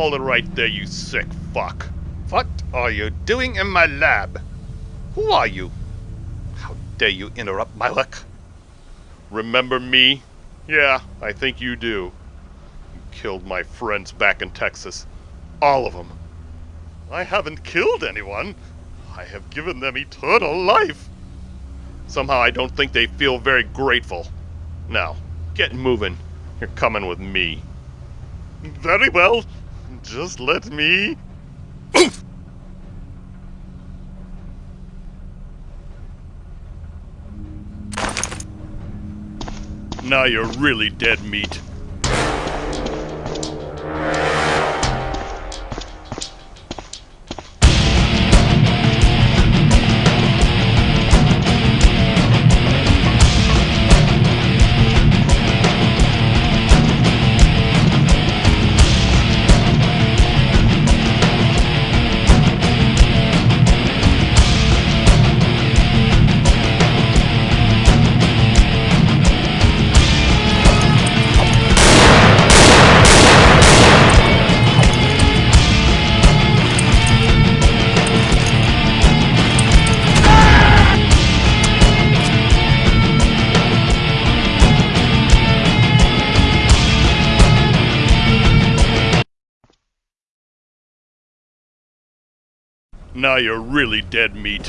Hold it right there, you sick fuck. What are you doing in my lab? Who are you? How dare you interrupt my work? Remember me? Yeah, I think you do. You killed my friends back in Texas. All of them. I haven't killed anyone. I have given them eternal life. Somehow I don't think they feel very grateful. Now, get moving. You're coming with me. Very well. Just let me. Now you're really dead meat. Now you're really dead meat.